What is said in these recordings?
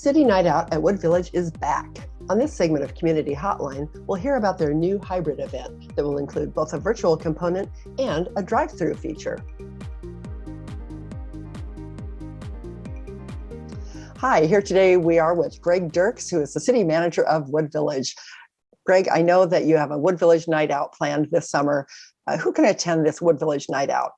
City Night Out at Wood Village is back. On this segment of Community Hotline, we'll hear about their new hybrid event that will include both a virtual component and a drive-through feature. Hi, here today we are with Greg Dirks, who is the city manager of Wood Village. Greg, I know that you have a Wood Village Night Out planned this summer. Uh, who can attend this Wood Village Night Out?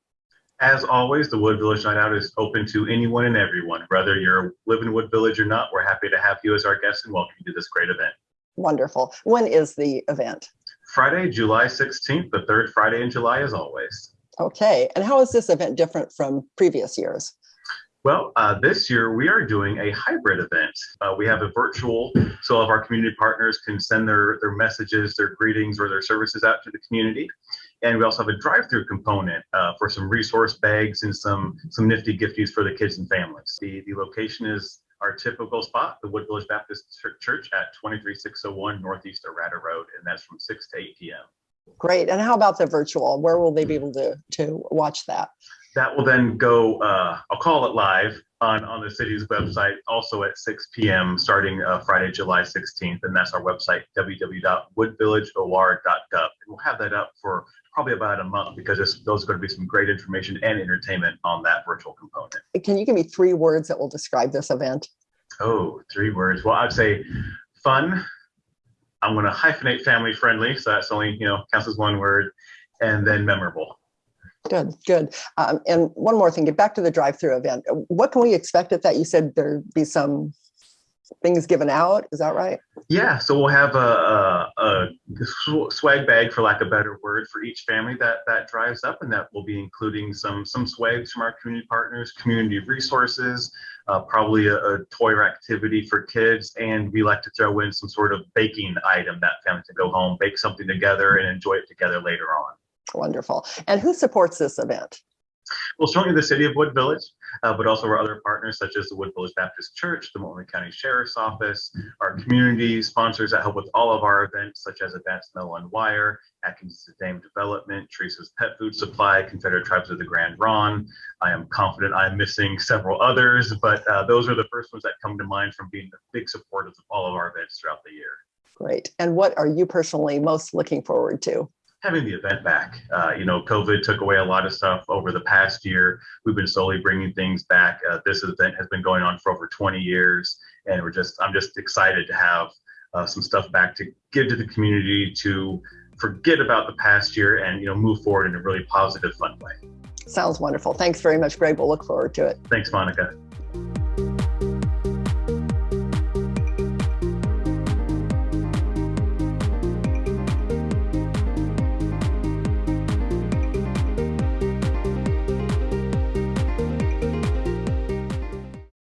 As always, the Wood Village Night Out is open to anyone and everyone. Whether you're living in Wood Village or not, we're happy to have you as our guest and welcome you to this great event. Wonderful. When is the event? Friday, July 16th, the third Friday in July as always. Okay. And how is this event different from previous years? Well, uh, this year we are doing a hybrid event. Uh, we have a virtual, so all of our community partners can send their, their messages, their greetings, or their services out to the community. And we also have a drive-through component uh, for some resource bags and some, some nifty gifties for the kids and families. The, the location is our typical spot, the Wood Village Baptist Church at 23601 Northeast Arata Road, and that's from 6 to 8 p.m. Great. And how about the virtual? Where will they be able to, to watch that? That will then go, uh, I'll call it live on, on the city's website, also at 6 p.m. starting uh, Friday, July 16th. And that's our website, www.woodvillageor.gov. And we'll have that up for probably about a month because those are going to be some great information and entertainment on that virtual component. Can you give me three words that will describe this event? Oh, three words. Well, I'd say fun. I'm going to hyphenate family friendly. So that's only, you know, counts as one word. And then memorable. Good, good. Um, and one more thing, get back to the drive-through event. What can we expect at that? You said there'd be some things given out. Is that right? Yeah. So we'll have a, a, a, swag bag, for lack of a better word, for each family that that drives up, and that will be including some some swags from our community partners, community resources, uh, probably a, a, toy or activity for kids, and we like to throw in some sort of baking item that family can go home, bake something together, and enjoy it together later on. Wonderful. And who supports this event? Well, certainly the city of Wood Village, uh, but also our other partners such as the Wood Village Baptist Church, the Multnomah County Sheriff's Office, our community sponsors that help with all of our events such as Advanced Metal and Wire, Atkins Dame Development, Teresa's Pet Food Supply, Confederate Tribes of the Grand Ronde. I am confident I'm missing several others, but uh, those are the first ones that come to mind from being the big supporters of all of our events throughout the year. Great. And what are you personally most looking forward to? Having the event back. Uh, you know, COVID took away a lot of stuff over the past year. We've been slowly bringing things back. Uh, this event has been going on for over 20 years, and we're just I'm just excited to have uh, some stuff back to give to the community to forget about the past year and you know move forward in a really positive, fun way. Sounds wonderful. Thanks very much, Greg. We'll look forward to it. Thanks, Monica.